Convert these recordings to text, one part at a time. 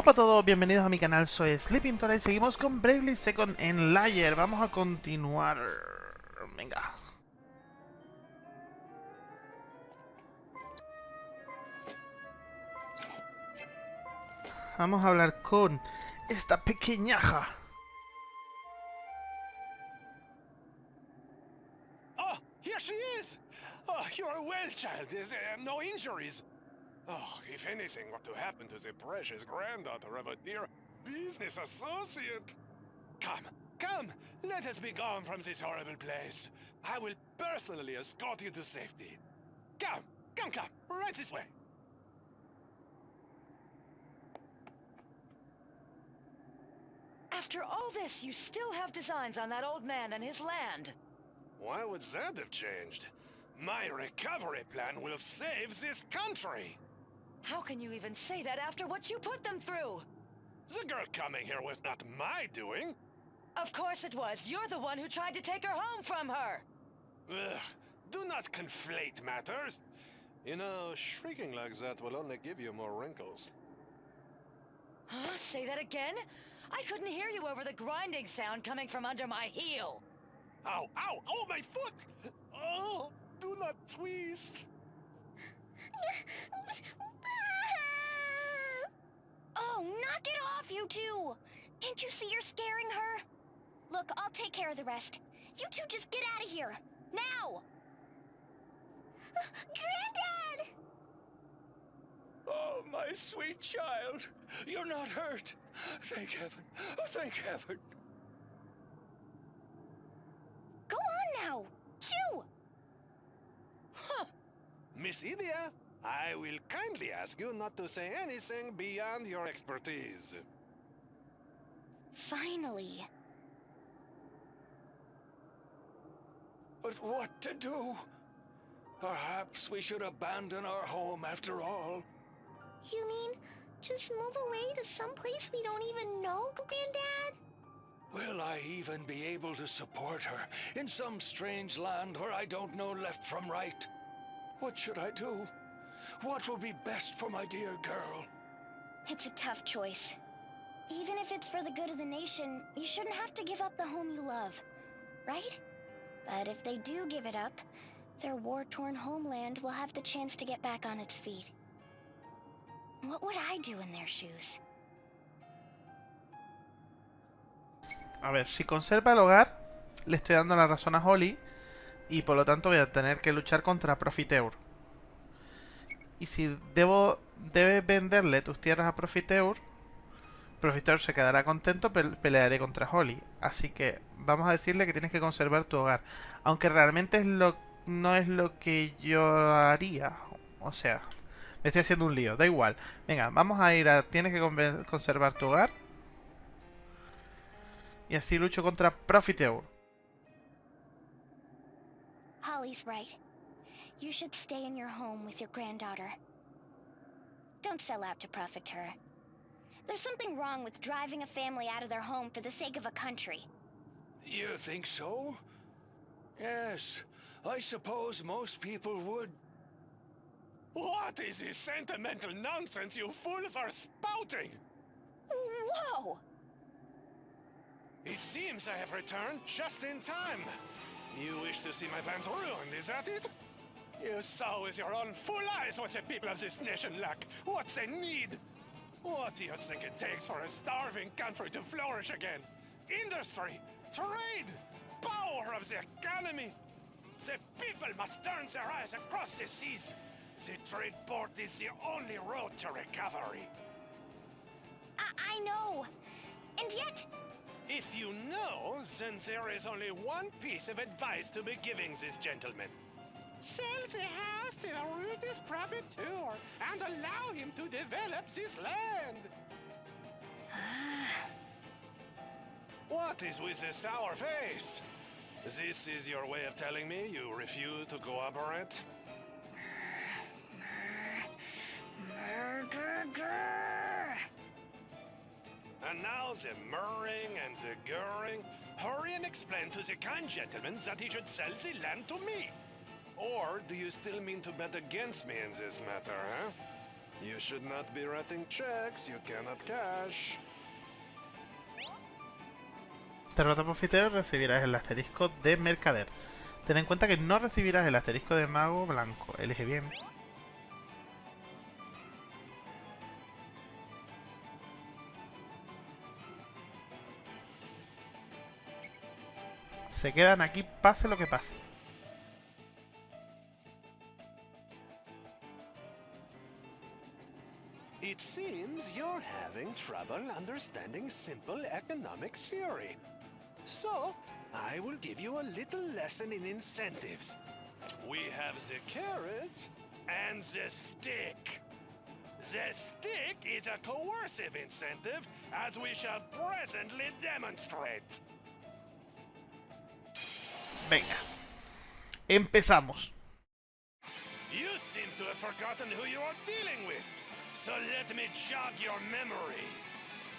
Hola a todos, bienvenidos a mi canal, soy Sleeping Tora y seguimos con Bravely Second en Layer. Vamos a continuar. Venga. Vamos a hablar con esta pequeñaja. Oh, here she is! Oh, you're well, child. Uh, no injuries. Oh, if anything were to happen to the precious granddaughter of a dear business associate. Come, come, let us be gone from this horrible place. I will personally escort you to safety. Come, come, come, right this way. After all this, you still have designs on that old man and his land. Why would that have changed? My recovery plan will save this country. How can you even say that after what you put them through? The girl coming here was not my doing. Of course it was. You're the one who tried to take her home from her. Ugh, do not conflate matters. You know, shrieking like that will only give you more wrinkles. Huh? Say that again? I couldn't hear you over the grinding sound coming from under my heel. Ow, ow, oh, my foot! Oh, do not twist. Oh, knock it off, you two! Can't you see you're scaring her? Look, I'll take care of the rest. You two just get out of here. Now! Granddad! Oh, my sweet child. You're not hurt. Thank heaven. Oh, thank heaven. Go on now! Chew! Huh. Miss Idia, I will kindly ask you not to say anything beyond your expertise. Finally. But what to do? Perhaps we should abandon our home after all. You mean just move away to some place we don't even know, Granddad? Will I even be able to support her in some strange land where I don't know left from right? What should I do? What will be best for my dear girl? It's a tough choice. Even if it's for the good of the nation, you shouldn't have to give up the home you love, right? But if they do give it up, their war-torn homeland will have the chance to get back on its feet. What would I do in their shoes? A ver, si conserva el hogar, le estoy dando la razón a Holly. Y por lo tanto voy a tener que luchar contra Profiteur. Y si debo debes venderle tus tierras a Profiteur, Profiteur se quedará contento, pe pelearé contra Holly. Así que vamos a decirle que tienes que conservar tu hogar. Aunque realmente es lo, no es lo que yo haría. O sea, me estoy haciendo un lío, da igual. Venga, vamos a ir a... Tienes que conservar tu hogar. Y así lucho contra Profiteur. Holly's right. You should stay in your home with your granddaughter. Don't sell out to profit her. There's something wrong with driving a family out of their home for the sake of a country. You think so? Yes, I suppose most people would. What is this sentimental nonsense you fools are spouting? Whoa! It seems I have returned just in time. You wish to see my plans ruined, is that it? You saw with your own full eyes what the people of this nation lack, what they need. What do you think it takes for a starving country to flourish again? Industry, trade, power of the economy. The people must turn their eyes across the seas. The trade port is the only road to recovery. I, I know. And yet, If you know, then there is only one piece of advice to be giving this gentleman. Sell the house to the ruthless profiteur and allow him to develop this land. what is with the sour face? This is your way of telling me you refuse to cooperate? And now the murring and the gurring. Hurry and explain to the kind gentleman that he should sell the land to me. Or do you still mean to bet against me in this matter, huh? You should not be writing checks you cannot cash. Derrota Profiteo recibirás el asterisco de Mercader. Ten en cuenta que no recibirás el asterisco de Mago Blanco. Elige bien. Se quedan aquí pase lo que pase. Trouble understanding simple economic theory. So, I will give you a little lesson in incentives. We have the carrot and the stick. The stick is a coercive incentive, as we shall presently demonstrate. Venga. Empezamos. You seem to have forgotten who you are dealing with, so let me jog your memory.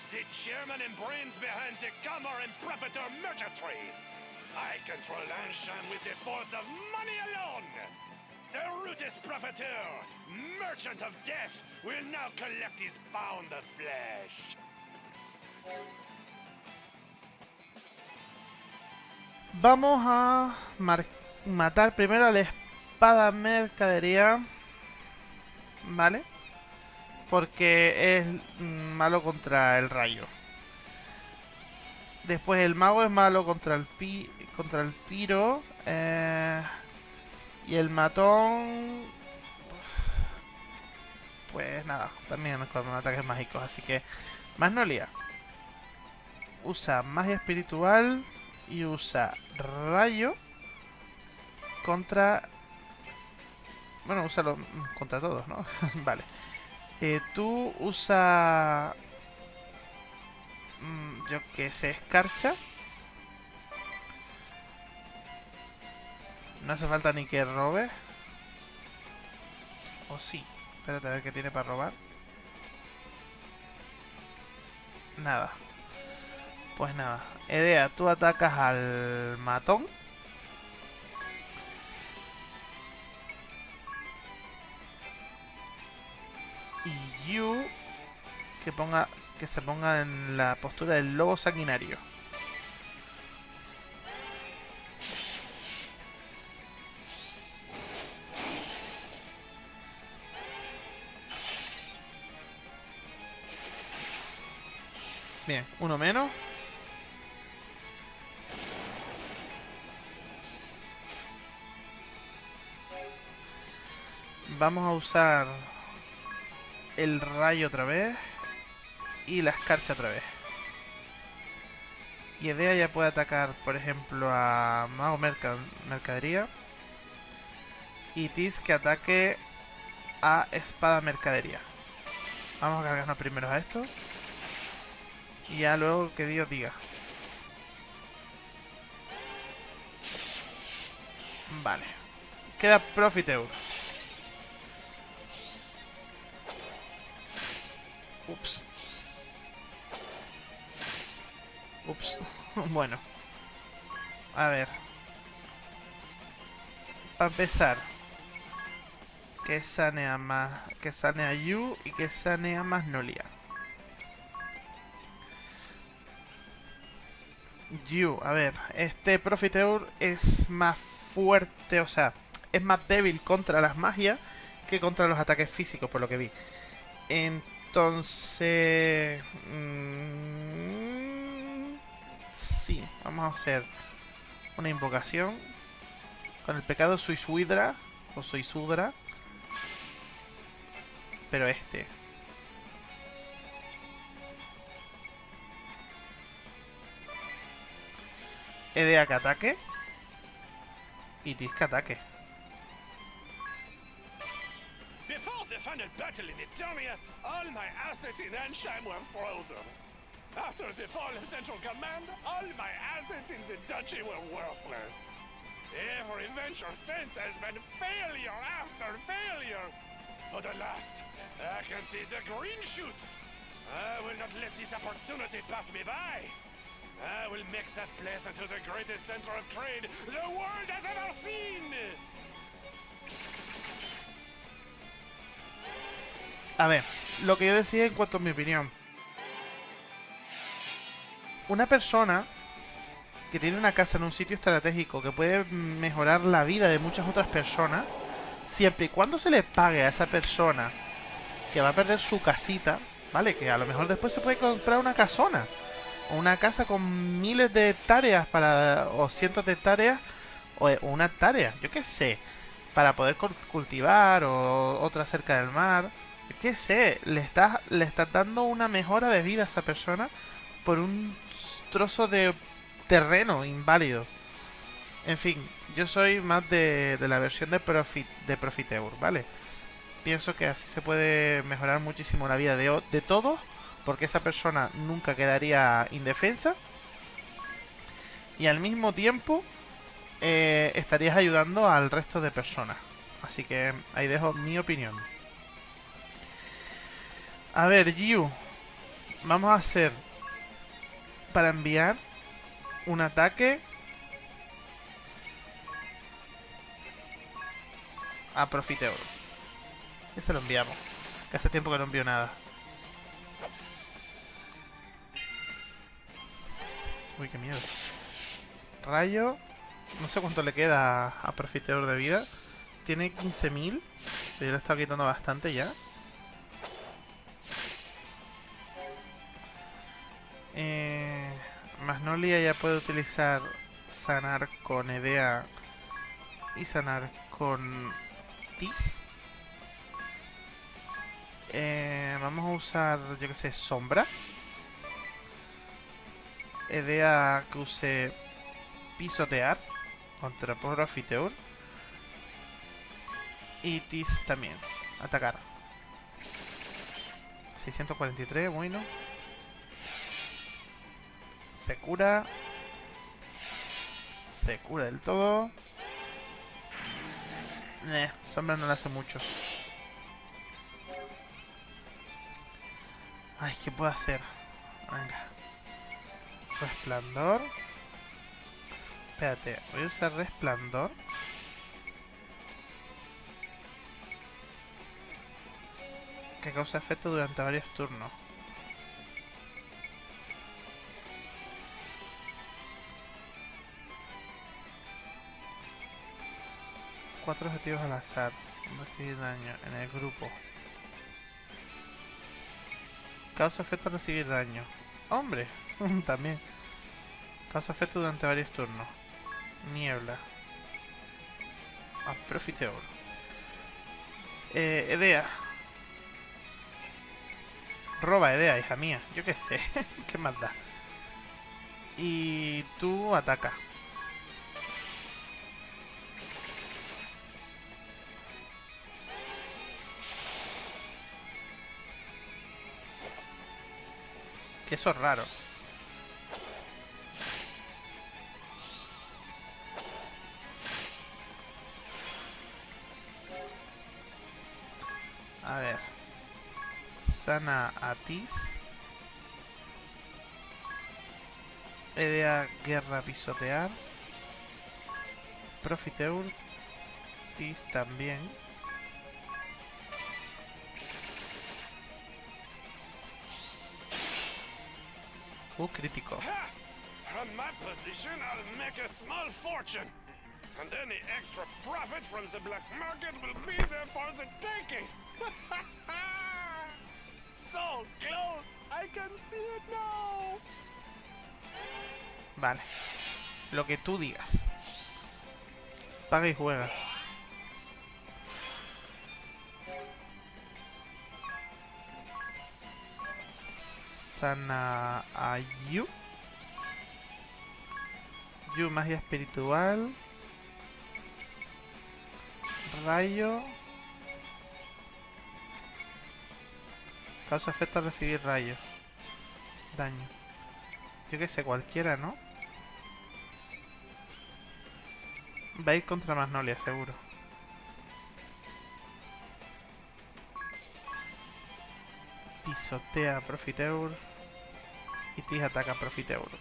The chairman and brains behind the Comer and Profitor Merchantry. I control Anshan with the force of money alone. The Rutus Profiteur, merchant of death, will now collect his pound of flesh. Vamos a matar primero a la espada mercadería. ¿Vale? Porque es mm, malo contra el rayo. Después el mago es malo contra el pi contra el tiro. eh, y el matón. Pues nada, también con ataques mágicos. Así que Magnolia usa magia espiritual y usa rayo contra... Bueno, úsalo contra todos, ¿no? vale. Eh, tú usa... mm, yo que sé, escarcha. No hace falta ni que robe. O sí. Espérate a ver qué tiene para robar. Nada. Pues nada. Edea, tú atacas al matón. Yu que ponga que se ponga en la postura del lobo sanguinario. Bien, uno menos. Vamos a usar el rayo otra vez y la escarcha otra vez. Y Edea ya puede atacar, por ejemplo, a Mago Merca- Mercadería. Y Tis que ataque a Espada Mercadería. Vamos a cargarnos primero a esto. Y ya luego que Dios diga. Vale. Queda Profiteur. Ups. Ups. bueno. A ver. Para empezar. Que sanea más. Que sanea Yu y que sanea Magnolia. Yu, a ver. Este Profiteur es más fuerte, o sea, es más débil contra las magias que contra los ataques físicos, por lo que vi. Entonces... mm, sí, vamos a hacer una invocación con el pecado Suisuidra o Suisudra. Pero este. Edea que ataque. Y que ataque. Before the final battle in Eternia, all my assets in Ansheim were frozen. After the fall of Central Command, all my assets in the duchy were worthless. Every venture since has been failure after failure. But at last, I can see the green shoots. I will not let this opportunity pass me by. I will make that place into the greatest center of trade the world has ever seen. A ver, lo que yo decía en cuanto a mi opinión. Una persona que tiene una casa en un sitio estratégico que puede mejorar la vida de muchas otras personas, siempre y cuando se le pague a esa persona que va a perder su casita, ¿vale? Que a lo mejor después se puede comprar una casona. O una casa con miles de hectáreas para, o cientos de hectáreas, o una hectárea, yo qué sé, para poder cultivar, o otra cerca del mar. Qué sé, le estás, le estás dando una mejora de vida a esa persona por un trozo de terreno inválido. En fin, yo soy más de, la versión de, Profit, de Profiteur, ¿vale? Pienso que así se puede mejorar muchísimo la vida de, de todos, porque esa persona nunca quedaría indefensa. Y al mismo tiempo eh, estarías ayudando al resto de personas. Así que ahí dejo mi opinión. A ver, Giu. Vamos a hacer para enviar un ataque a Profiteor. Y se lo enviamos. Que hace tiempo que no envío nada. Uy, qué miedo. Rayo. No sé cuánto le queda a Profiteor de vida. Tiene 15.000. Yo le he estado quitando bastante ya. Magnolia ya puede utilizar sanar con Edea y sanar con Tis. Eh, vamos a usar, yo que sé, Sombra. Edea que use Pisotear contra Profiteor. Y Tis también, atacar. 643, bueno. Se cura. Se cura del todo. Eh, sombra no le hace mucho. Ay, ¿qué puedo hacer? Venga. Resplandor. Espérate, voy a usar resplandor. Que causa efecto durante varios turnos. Cuatro objetivos al azar. Recibir daño en el grupo. Causa efecto recibir daño. ¡Hombre! También. Causa efecto durante varios turnos. Niebla. Ah, Profiteor. Eh, Edea. Roba Edea, hija mía. Yo qué sé. ¿Qué más da? Y tú ataca. Que eso es raro. A ver. Sana Atis. Edea Guerra Pisotear. Profiteur. Tis también. Uh, crítico. From my position, I'll make a small fortune. And any extra profit from the black market will be there for the taking. so close, I can see it now. Vale. Lo que tú digas. Paga y juega. Sana a Yu. Yu, magia espiritual. Rayo. Causa efecto recibir rayo. Daño. Yo que sé, cualquiera, ¿no? Va a ir contra Magnolia, seguro. Pisotea Profiteur. Kitis ataca Profit Euro.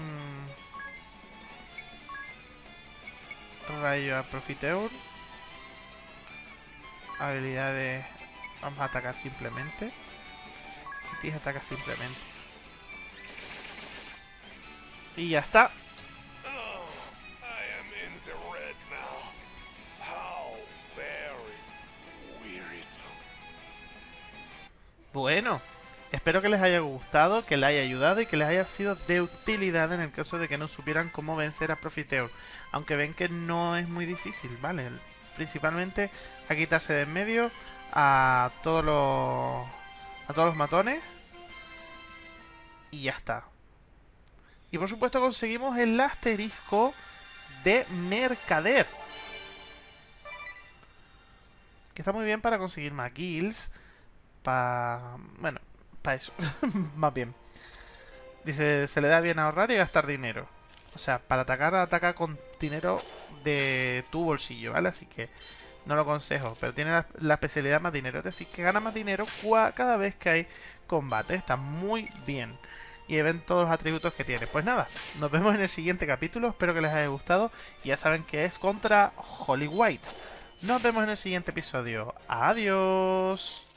Mm. Rayo a Profit Euro. Habilidades. Vamos a atacar simplemente. Kitis ataca simplemente. Y ya está. Bueno, espero que les haya gustado, que les haya ayudado y que les haya sido de utilidad en el caso de que no supieran cómo vencer a Profiteur. Aunque ven que no es muy difícil, ¿vale? Principalmente a quitarse de en medio a todos los a todos los matones y ya está. Y por supuesto conseguimos el asterisco de mercader. Que está muy bien para conseguir más guilds. Para... Bueno, para eso. más bien. Dice, se le da bien ahorrar y gastar dinero. O sea, para atacar, ataca con dinero de tu bolsillo, ¿vale? Así que no lo aconsejo. Pero tiene la, la especialidad más dinero. Es decir, que gana más dinero cada vez que hay combate. Está muy bien y ven todos los atributos que tiene. Pues nada, nos vemos en el siguiente capítulo, espero que les haya gustado. Ya saben que es contra Holly White. Nos vemos en el siguiente episodio. Adiós.